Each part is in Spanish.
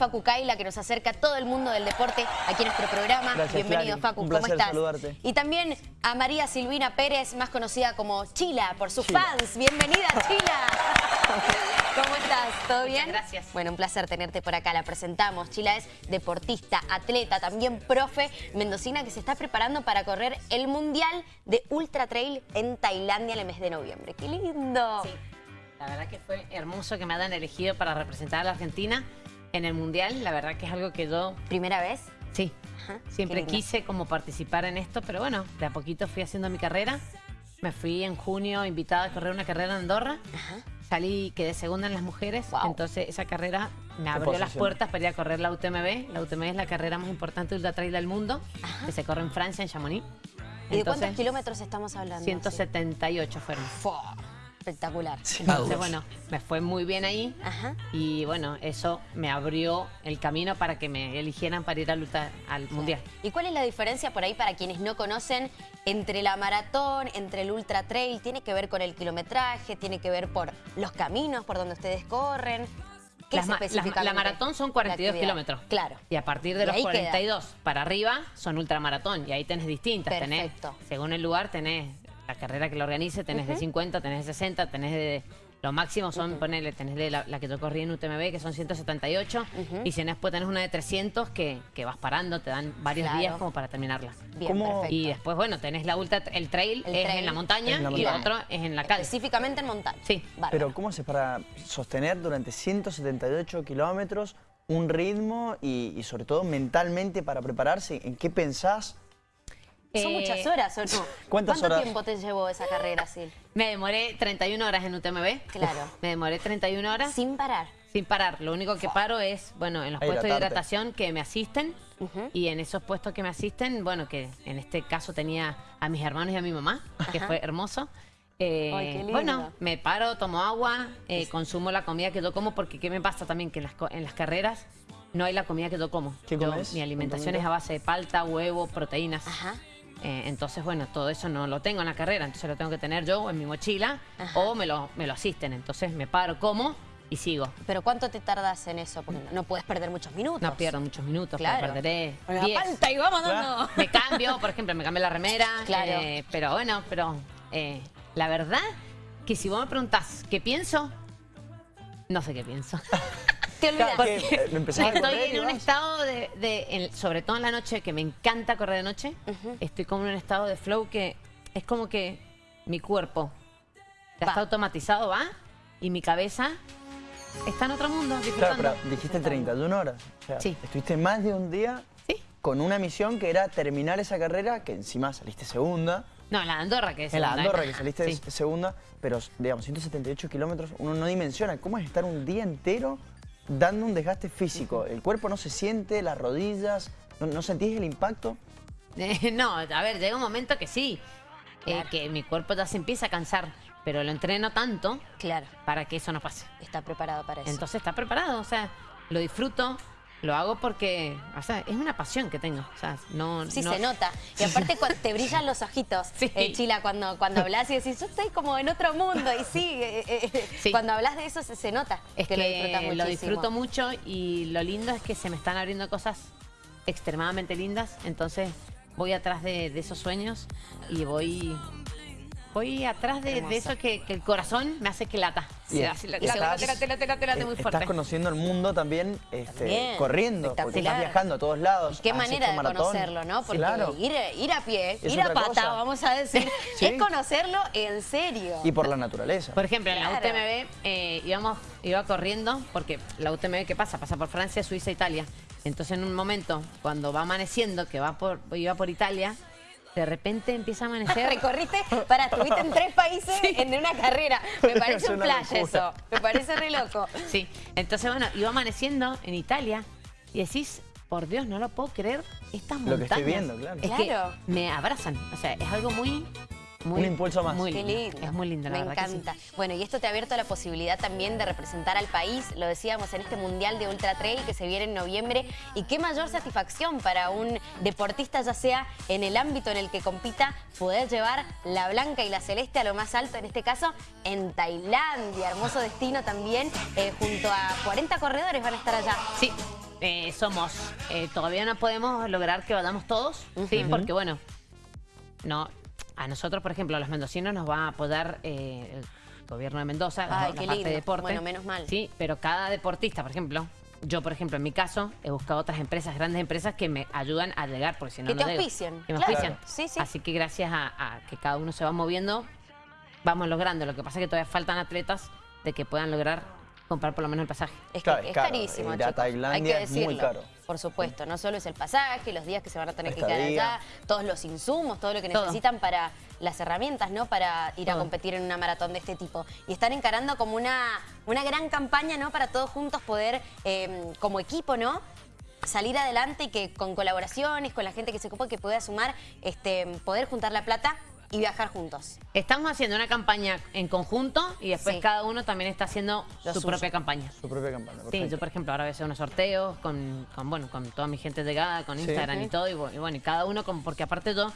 Facu Kaila, que nos acerca a todo el mundo del deporte aquí en nuestro programa. Gracias, Bienvenido, Clary. Facu, Un ¿cómo estás? saludarte. Y también a María Silvina Pérez, más conocida como Chila, por sus Chila. fans. Bienvenida, Chila. ¿Cómo estás? ¿Todo bien? gracias. Bueno, un placer tenerte por acá. La presentamos. Chila es deportista, atleta, también profe mendocina que se está preparando para correr el Mundial de Ultra Trail en Tailandia en el mes de noviembre. ¡Qué lindo! Sí, la verdad que fue hermoso que me hayan elegido para representar a la Argentina en el Mundial. La verdad que es algo que yo, ¿Primera vez? sí, Ajá, siempre quise como participar en esto, pero bueno, de a poquito fui haciendo mi carrera. Me fui en junio invitada a correr una carrera en Andorra. Ajá. Salí quedé segunda en las mujeres, Wow. entonces esa carrera me abrió las puertas para ir a correr la UTMB. La UTMB es la carrera más importante de ultra trail del mundo, que se corre en Francia, en Chamonix. ¿Y de cuántos kilómetros estamos hablando? 178 fueron. Espectacular. Entonces, bueno, me fue muy bien ahí. Ajá. Y bueno, eso me abrió el camino para que me eligieran para ir al, ultra- al Mundial. ¿Y cuál es la diferencia por ahí para quienes no conocen entre la maratón, entre el ultra trail? ¿Tiene que ver con el kilometraje? ¿Tiene que ver por los caminos por donde ustedes corren? ¿Qué Las ma- la maratón son la 42 actividad? kilómetros. Claro. Y a partir de Y los ahí queda. 42 para arriba son ultramaratón. Y ahí tenés distintas. Perfecto. Tenés, según el lugar, tenés la carrera que lo organice, tenés de 50, tenés de 60, tenés de... Lo máximo son, ponele, tenés de la, la que yo corrí en UTMB, que son 178. Y si no, después tenés una de 300 que, que vas parando, te dan varios Claro. días como para terminarla. Bien, ¿Cómo- perfecto. Y después, bueno, tenés la ultra, el trail El es trail en la montaña en la y el otro es en la calle. Específicamente en montaña. Sí. Bárbaro. Pero ¿cómo haces para sostener durante 178 kilómetros un ritmo y, y sobre todo mentalmente para prepararse? ¿En qué pensás? ¿Son Eh, muchas horas o no? ¿Cuántas ¿Cuánto horas? tiempo te llevó esa carrera, Sil? Me demoré 31 horas en UTMB. Claro. Me demoré 31 horas sin, Sin parar. parar. Lo único que paro es, bueno, en los A puestos de hidratación que me asisten. Y en esos puestos que me asisten, bueno, que en este caso tenía a mis hermanos y a mi mamá, que fue hermoso. Eh, Ay, qué lindo. bueno, me paro, tomo agua, eh, consumo la comida que yo como, porque ¿qué me pasa también? Que en las, co- en las carreras no hay la comida que yo como. ¿Qué Yo- comes? mi alimentación es a base de palta, huevo, proteínas. Ajá. Eh, entonces, bueno, todo eso no lo tengo en la carrera, entonces lo tengo que tener yo en mi mochila Ajá. o me lo, me lo asisten. Entonces me paro, como y sigo. ¿Pero cuánto te tardas en eso? Porque no, no puedes perder muchos minutos. No pierdo muchos minutos, Claro. pero perderé Con la 10. palta y vamos dando. Me cambio, por ejemplo, me cambio la remera. Claro. eh, pero bueno, pero eh, la verdad que si vos me preguntás qué pienso, no sé qué pienso. Te olvidas. Claro, que, empezás a Estoy correr en un vas. estado de, de- en- sobre todo en la noche, que me encanta correr de noche. Estoy como en un estado de flow que es como que mi cuerpo ya está automatizado, va, y mi cabeza está en otro mundo, Claro, pero dijiste 31 horas. O sea, Sí. Estuviste más de un día Sí. con una misión que era terminar esa carrera, que encima saliste segunda. No, la de Andorra, que es En la segunda, ¿eh? Andorra que saliste Sí. segunda, pero digamos, 178 kilómetros, uno no dimensiona cómo es estar un día entero dando un desgaste físico. El cuerpo no se siente, las rodillas, ¿no, no sentís el impacto? Eh, no, a ver, llega un momento que sí, eh, que mi cuerpo ya se empieza a cansar, pero lo entreno tanto Claro, para que eso no pase. está preparado para eso. Entonces está preparado, o sea, lo disfruto, lo hago porque, o sea, es una pasión que tengo, o sea, no... Sí, no- se nota. Y aparte cuando te brillan los ojitos, Sí. eh, Chila, cuando, cuando hablas y decís, yo estoy como en otro mundo. Y sí, eh, eh, Sí. cuando hablas de eso se, se nota Es que, lo disfrutas muchísimo. lo disfruto mucho y lo lindo es que se me están abriendo cosas extremadamente lindas, entonces voy atrás de, de esos sueños y voy... Voy atrás de, eso que, que el corazón me hace que lata. Sí, así, la- late, late, late, late, muy fuerte. Estás conociendo el mundo también, este, También, corriendo, porque estás viajando a todos lados. Qué manera de maratón. conocerlo, ¿no? Porque Claro. ir, ir a pie, Es ir a pata, cosa. vamos a decir, Sí. es conocerlo en serio. Y por la naturaleza. Por ejemplo, en la. UTMB eh, íbamos, iba corriendo, porque la UTMB, ¿qué pasa? Pasa por Francia, Suiza, Italia. Entonces, en un momento, cuando va amaneciendo, que va por, iba por Italia, de repente empieza a amanecer. Recorriste, para, estuviste en tres países en una carrera. Me parece Es un flash locura. eso. Me parece re loco. Sí. Entonces, bueno, iba amaneciendo en Italia y decís, por Dios, no lo puedo creer, estas Lo que montañas. estoy viendo, claro. Es Claro. que me abrazan. O sea, es algo muy... muy Un impulso más. Muy Qué lindo. Es muy lindo, la Me verdad que sí. encanta. Bueno, y esto te ha abierto la posibilidad también de representar al país, lo decíamos, en este Mundial de Ultra Trail que se viene en noviembre. Y qué mayor satisfacción para un deportista, ya sea en el ámbito en el que compita, poder llevar la blanca y la celeste a lo más alto, en este caso, en Tailandia. Hermoso destino también, eh, junto a 40 corredores van a estar allá. Sí, eh, somos, eh, todavía no podemos lograr que vayamos todos, ¿sí? Porque bueno, no, a nosotros, por ejemplo, a los mendocinos nos va a apoyar eh, el gobierno de Mendoza, Ay, la qué parte lindo. de deporte. Bueno, menos mal. Sí, pero cada deportista, por ejemplo, yo, por ejemplo, en mi caso, he buscado otras empresas, grandes empresas que me ayudan a llegar, porque si no, Que no te llego. auspician, Que me claro. auspician. Sí, sí. Así que gracias a, a que cada uno se va moviendo, vamos logrando. Lo que pasa es que todavía faltan atletas de que puedan lograr comprar por lo menos el pasaje. Es, Claro, que es caro. carísimo, Ir a chicos. Tailandia Hay que es muy decirlo. caro. Por supuesto, no solo es el pasaje, los días que se van a tener que quedar allá, todos los insumos, todo lo que Todo. necesitan para las herramientas, ¿no? Para ir a competir en una maratón de este tipo. Y están encarando como una, una gran campaña, ¿no? Para todos juntos poder, eh, como equipo, ¿no? salir adelante y que con colaboraciones, con la gente que se ocupa, que pueda sumar, este, poder juntar la plata y viajar juntos. Estamos haciendo una campaña en conjunto y después Sí. cada uno también está haciendo Lo su suyo. propia campaña. Su propia campaña. Sí, perfecto. yo por ejemplo ahora voy a hacer unos sorteos con, con, bueno, con toda mi gente llegada, con Sí. Instagram y todo, y, bu- y bueno, y cada uno, como, porque aparte yo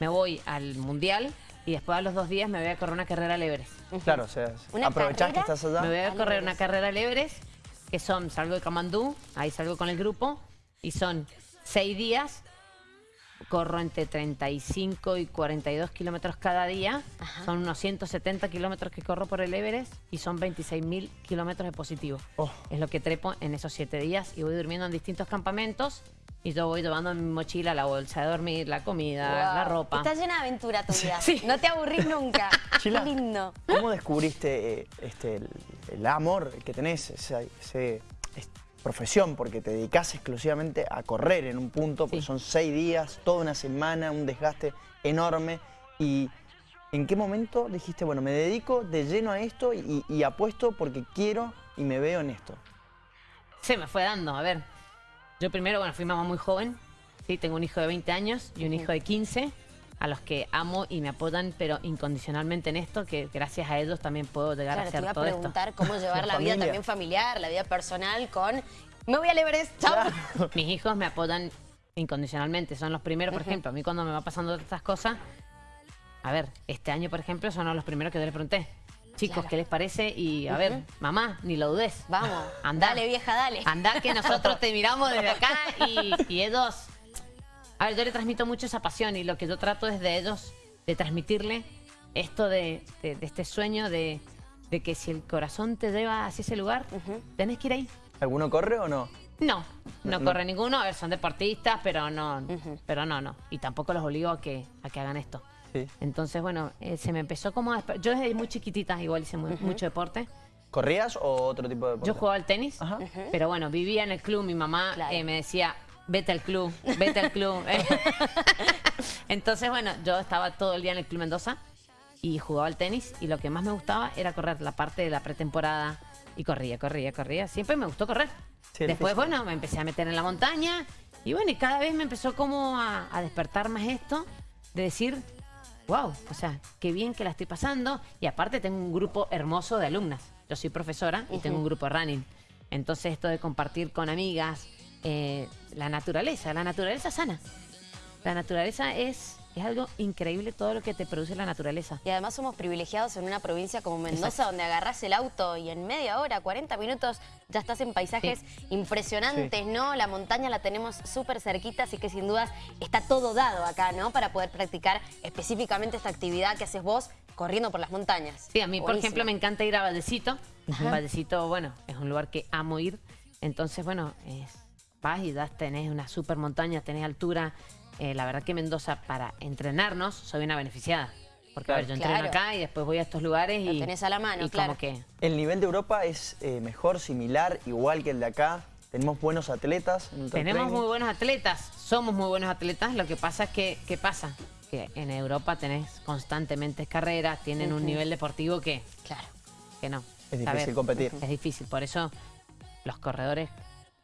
me voy al Mundial y después a los dos días me voy a correr una carrera al Everest. Claro, o sea, ¿Una aprovechás que estás allá. Me voy a correr una carrera al Everest, que son, salgo de Camandú, ahí salgo con el grupo, y son seis días, corro entre 35 y 42 kilómetros cada día, Ajá. son unos 170 kilómetros que corro por el Everest y son 26 mil kilómetros de positivo. Oh. Es lo que trepo en esos siete días y voy durmiendo en distintos campamentos y yo voy llevando en mi mochila la bolsa de dormir, la comida, la ropa. Está llena de aventura tu vida. Sí. No te aburrís nunca. Chila, Qué lindo. ¿Cómo descubriste eh, este, el, el amor que tenés, ese- es- profesión? Porque te dedicas exclusivamente a correr en un punto, porque Sí. son seis días, toda una semana, un desgaste enorme. ¿Y en qué momento dijiste, bueno, me dedico de lleno a esto y, y apuesto porque quiero y me veo en esto? Se me fue dando, a ver. Yo primero, bueno, fui mamá muy joven. Sí, tengo un hijo de 20 años y un hijo de 15, a los que amo y me apoyan, pero incondicionalmente en esto, que gracias a ellos también puedo llegar Claro, a te hacer iba a todo esto. preguntar cómo llevar La la, vida también familiar, la vida personal con... Me voy al Everest, chao. Mis hijos me apoyan incondicionalmente, son los primeros, por ejemplo, a mí cuando me va pasando estas cosas, a ver, este año, por ejemplo, son los primeros que yo les pregunté. Chicos, Claro. ¿qué les parece? Y a ver, mamá, ni lo dudes. Vamos, Andá. dale vieja, dale. Andá que nosotros te miramos desde acá y, y ellos... A ver, yo le transmito mucho esa pasión y lo que yo trato es de ellos, de transmitirle esto de, de- de este sueño de, de que si el corazón te lleva hacia ese lugar, tenés que ir ahí. ¿Alguno corre o no? No, no, No, corre ninguno. A ver, son deportistas, pero no, pero no, no. Y tampoco los obligo a que, a que hagan esto. Sí. Entonces, bueno, eh, se me empezó como a... Yo desde muy chiquitita igual hice mu- mucho deporte. ¿Corrías o otro tipo de deporte? Yo jugaba al tenis, Ajá. pero bueno, vivía en el club. Mi mamá Claro. eh, me decía, vete al club, vete al club. Entonces, bueno, yo estaba todo el día en el Club Mendoza y jugaba al tenis y lo que más me gustaba era correr la parte de la pretemporada y corría, corría, corría. Siempre me gustó correr. Sí, Después, bueno, me empecé a meter en la montaña y bueno, y cada vez me empezó como a, a despertar más esto de decir, wow, o sea, qué bien que la estoy pasando y aparte tengo un grupo hermoso de alumnas. Yo soy profesora y tengo un grupo de running. Entonces esto de compartir con amigas, eh, la naturaleza, la naturaleza sana. La naturaleza es, es algo increíble todo lo que te produce la naturaleza. Y además somos privilegiados en una provincia como Mendoza, Exacto. donde agarras el auto y en media hora, 40 minutos, ya estás en paisajes impresionantes, ¿no? La montaña la tenemos súper cerquita, así que sin dudas está todo dado acá, ¿no? Para poder practicar específicamente esta actividad que haces vos corriendo por las montañas. Sí, a mí, por ejemplo, me encanta ir a Valdecito. Valdecito, bueno, es un lugar que amo ir. Entonces, bueno, es, vas y das, tenés una super montaña, tenés altura. Eh, la verdad que Mendoza, para entrenarnos, soy una beneficiada. Porque, a ver, yo Claro. entreno acá y después voy a estos lugares Lo y... tenés a la mano, y claro. como que... ¿El nivel de Europa es eh, mejor, similar, igual que el de acá? ¿Tenemos buenos atletas? Tenemos training? muy buenos atletas, somos muy buenos atletas. Lo que pasa es que, ¿qué pasa? Que en Europa tenés constantemente carreras, tienen un nivel deportivo que, Claro. que no. Es difícil competir. Es difícil, por eso los corredores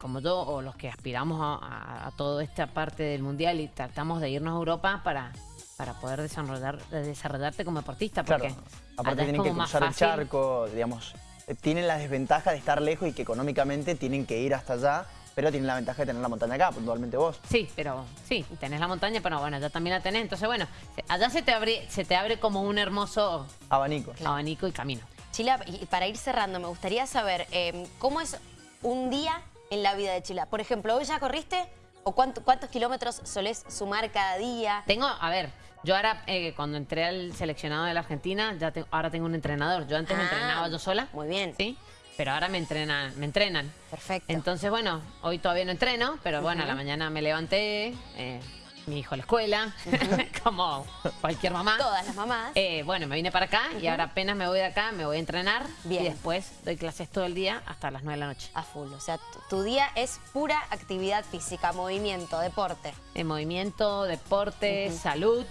como yo o los que aspiramos a, a- a toda esta parte del mundial y tratamos de irnos a Europa para, para poder desarrollar, desarrollarte como deportista. Porque Claro, aparte tienen que cruzar el charco, digamos, eh, tienen la desventaja de estar lejos y que económicamente tienen que ir hasta allá, pero tienen la ventaja de tener la montaña acá, puntualmente vos. Sí, pero sí, tenés la montaña, pero bueno, allá también la tenés. Entonces, bueno, allá se te abre, se te abre como un hermoso Abanico. abanico y camino. Chila, y para ir cerrando, me gustaría saber eh, cómo es un día en la vida de Chila? Por ejemplo, ¿hoy ya corriste? ¿O cuánto- cuántos kilómetros solés sumar cada día? Tengo, a ver, yo ahora eh, cuando entré al seleccionado de la Argentina, ya te- ahora tengo un entrenador. Yo antes me Ah, entrenaba yo sola. muy bien. Sí, pero ahora me entrenan, me entrenan. Perfecto. Entonces, bueno, hoy todavía no entreno, pero bueno, a la mañana me levanté, eh, mi hijo a la escuela, como cualquier mamá. Todas las mamás. Eh, bueno, me vine para acá y ahora apenas me voy de acá, me voy a entrenar Bien. y después doy clases todo el día hasta las 9 de la noche. A full, o sea, tu, día es pura actividad física, movimiento, deporte. En movimiento, deporte, salud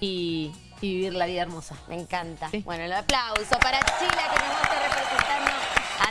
y, y vivir la vida hermosa. Me encanta. Sí. Bueno, el aplauso para Chila que nos representando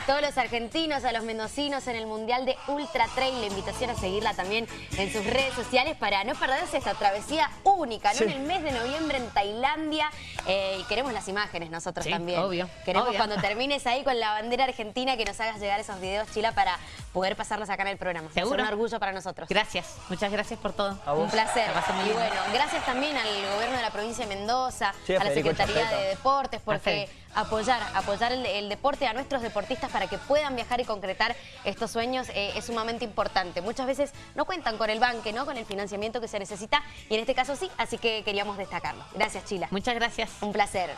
a todos los argentinos, a los mendocinos en el Mundial de Ultra Trail. La invitación a seguirla también en sus redes sociales para no perderse esta travesía única, ¿no? Sí. En el mes de noviembre en Tailandia. Eh, y queremos las imágenes nosotros Sí, también. obvio, Queremos obvio. cuando termines ahí con la bandera argentina que nos hagas llegar esos videos, Chila, para poder pasarlos acá en el programa. Seguro. un orgullo para nosotros. Gracias, muchas gracias por todo. A vos. Un placer. Muy Y bueno, gracias también al gobierno de la provincia de Mendoza, Sí, a a la Federico Secretaría de Deportes, porque Perfecto. Apoyar, apoyar el, el deporte a nuestros deportistas para que puedan viajar y concretar estos sueños eh, es sumamente importante. Muchas veces no cuentan con el banque, ¿no? Con el financiamiento que se necesita y en este caso sí, así que queríamos destacarlo. Gracias, Chila. Muchas gracias. Un placer.